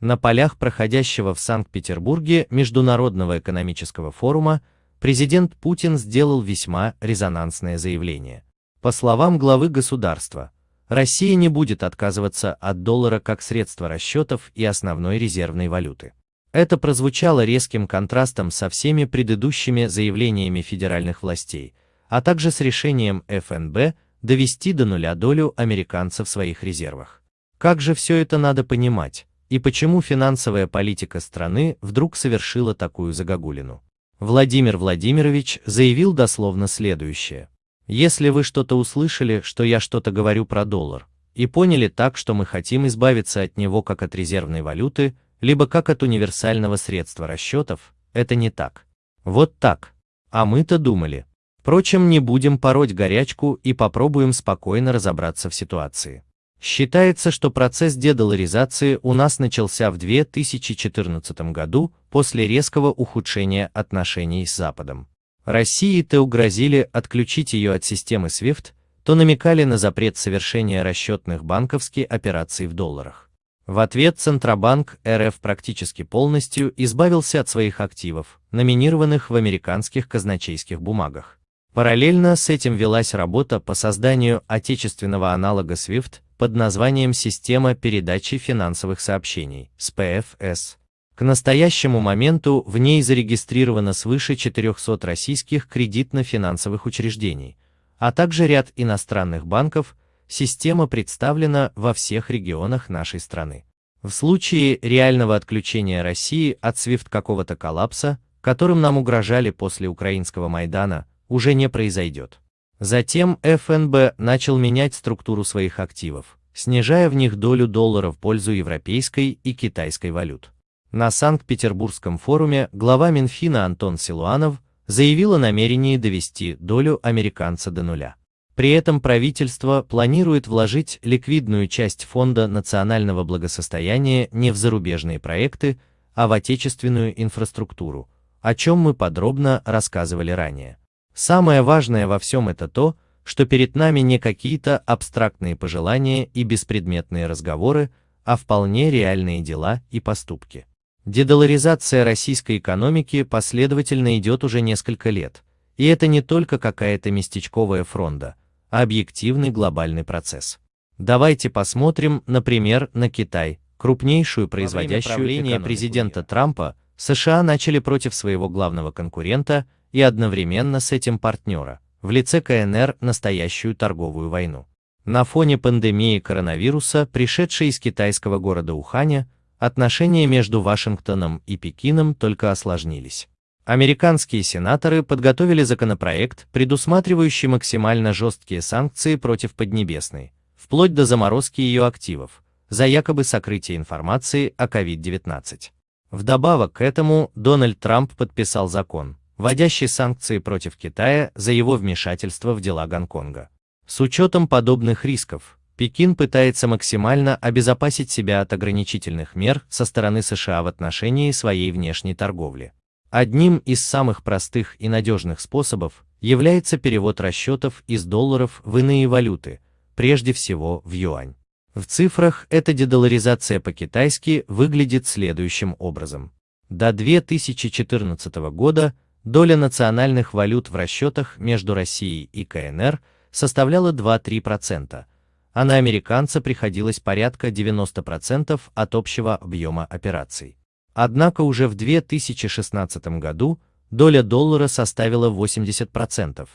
На полях проходящего в Санкт-Петербурге Международного экономического форума президент Путин сделал весьма резонансное заявление. По словам главы государства, Россия не будет отказываться от доллара как средства расчетов и основной резервной валюты. Это прозвучало резким контрастом со всеми предыдущими заявлениями федеральных властей, а также с решением ФНБ довести до нуля долю американцев в своих резервах. Как же все это надо понимать, и почему финансовая политика страны вдруг совершила такую загогулину? Владимир Владимирович заявил дословно следующее. Если вы что-то услышали, что я что-то говорю про доллар, и поняли так, что мы хотим избавиться от него как от резервной валюты, либо как от универсального средства расчетов, это не так. Вот так. А мы-то думали. Впрочем, не будем пороть горячку и попробуем спокойно разобраться в ситуации. Считается, что процесс дедоларизации у нас начался в 2014 году после резкого ухудшения отношений с Западом. России то угрозили отключить ее от системы SWIFT, то намекали на запрет совершения расчетных банковских операций в долларах. В ответ Центробанк РФ практически полностью избавился от своих активов, номинированных в американских казначейских бумагах. Параллельно с этим велась работа по созданию отечественного аналога SWIFT под названием «Система передачи финансовых сообщений» СПФС. К настоящему моменту в ней зарегистрировано свыше 400 российских кредитно-финансовых учреждений, а также ряд иностранных банков, система представлена во всех регионах нашей страны. В случае реального отключения России от SWIFT какого-то коллапса, которым нам угрожали после украинского Майдана, уже не произойдет. Затем ФНБ начал менять структуру своих активов, снижая в них долю доллара в пользу европейской и китайской валют. На Санкт-Петербургском форуме глава Минфина Антон Силуанов заявил о намерении довести долю американца до нуля. При этом правительство планирует вложить ликвидную часть Фонда национального благосостояния не в зарубежные проекты, а в отечественную инфраструктуру, о чем мы подробно рассказывали ранее. Самое важное во всем это то, что перед нами не какие-то абстрактные пожелания и беспредметные разговоры, а вполне реальные дела и поступки. Дедоларизация российской экономики последовательно идет уже несколько лет, и это не только какая-то местечковая фронда, а объективный глобальный процесс. Давайте посмотрим, например, на Китай, крупнейшую производящую экономику президента Трампа, США начали против своего главного конкурента и одновременно с этим партнера, в лице КНР настоящую торговую войну. На фоне пандемии коронавируса, пришедшей из китайского города Уханя, отношения между Вашингтоном и Пекином только осложнились. Американские сенаторы подготовили законопроект, предусматривающий максимально жесткие санкции против Поднебесной, вплоть до заморозки ее активов, за якобы сокрытие информации о COVID-19. Вдобавок к этому Дональд Трамп подписал закон, вводящий санкции против Китая за его вмешательство в дела Гонконга. С учетом подобных рисков, Пекин пытается максимально обезопасить себя от ограничительных мер со стороны США в отношении своей внешней торговли. Одним из самых простых и надежных способов является перевод расчетов из долларов в иные валюты, прежде всего в юань. В цифрах эта дедоларизация по-китайски выглядит следующим образом. До 2014 года доля национальных валют в расчетах между Россией и КНР составляла 2-3%, а на американца приходилось порядка 90% от общего объема операций. Однако уже в 2016 году доля доллара составила 80%,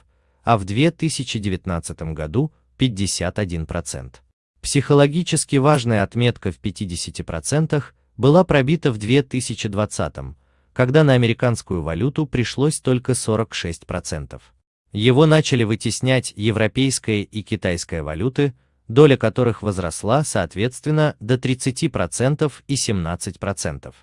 а в 2019 году 51%. Психологически важная отметка в 50% была пробита в 2020, когда на американскую валюту пришлось только 46%. Его начали вытеснять европейская и китайская валюты, доля которых возросла соответственно до 30% и 17%.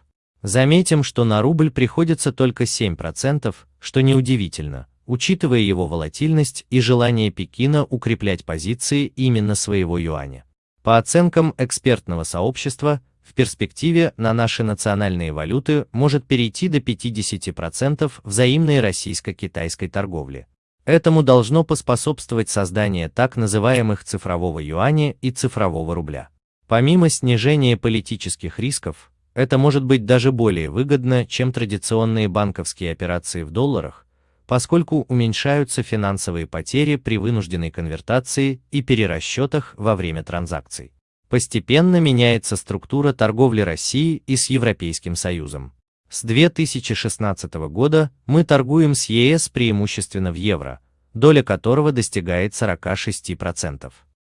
Заметим, что на рубль приходится только 7%, что неудивительно, учитывая его волатильность и желание Пекина укреплять позиции именно своего юаня. По оценкам экспертного сообщества, в перспективе на наши национальные валюты может перейти до 50% взаимной российско-китайской торговли. Этому должно поспособствовать создание так называемых цифрового юаня и цифрового рубля. Помимо снижения политических рисков, Это может быть даже более выгодно, чем традиционные банковские операции в долларах, поскольку уменьшаются финансовые потери при вынужденной конвертации и перерасчетах во время транзакций. Постепенно меняется структура торговли России и с Европейским Союзом. С 2016 года мы торгуем с ЕС преимущественно в евро, доля которого достигает 46%.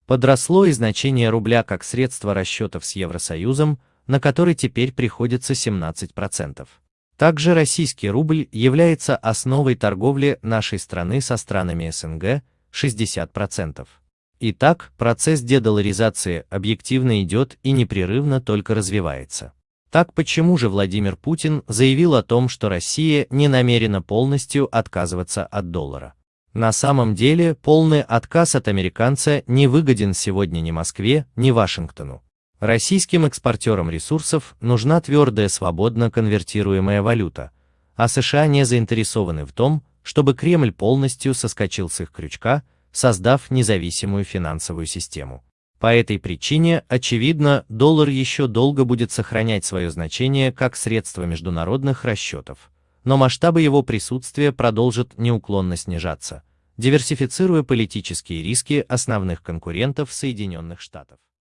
Подросло и значение рубля как средство расчетов с Евросоюзом, на который теперь приходится 17%. Также российский рубль является основой торговли нашей страны со странами СНГ 60%. Итак, процесс дедоларизации объективно идет и непрерывно только развивается. Так почему же Владимир Путин заявил о том, что Россия не намерена полностью отказываться от доллара? На самом деле, полный отказ от американца не выгоден сегодня ни Москве, ни Вашингтону. Российским экспортерам ресурсов нужна твердая свободно конвертируемая валюта, а США не заинтересованы в том, чтобы Кремль полностью соскочил с их крючка, создав независимую финансовую систему. По этой причине, очевидно, доллар еще долго будет сохранять свое значение как средство международных расчетов, но масштабы его присутствия продолжат неуклонно снижаться, диверсифицируя политические риски основных конкурентов Соединенных Штатов.